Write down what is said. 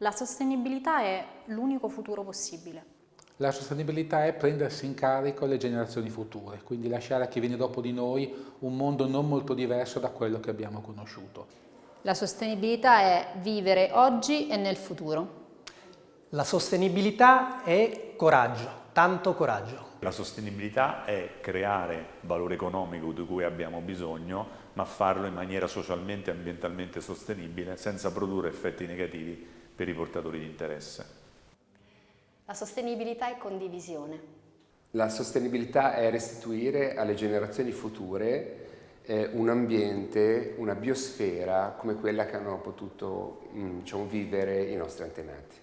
La sostenibilità è l'unico futuro possibile. La sostenibilità è prendersi in carico le generazioni future, quindi lasciare a chi viene dopo di noi un mondo non molto diverso da quello che abbiamo conosciuto. La sostenibilità è vivere oggi e nel futuro. La sostenibilità è coraggio, tanto coraggio. La sostenibilità è creare valore economico di cui abbiamo bisogno, ma farlo in maniera socialmente e ambientalmente sostenibile senza produrre effetti negativi per i portatori di interesse. La sostenibilità è condivisione. La sostenibilità è restituire alle generazioni future eh, un ambiente, una biosfera come quella che hanno potuto mm, diciamo, vivere i nostri antenati.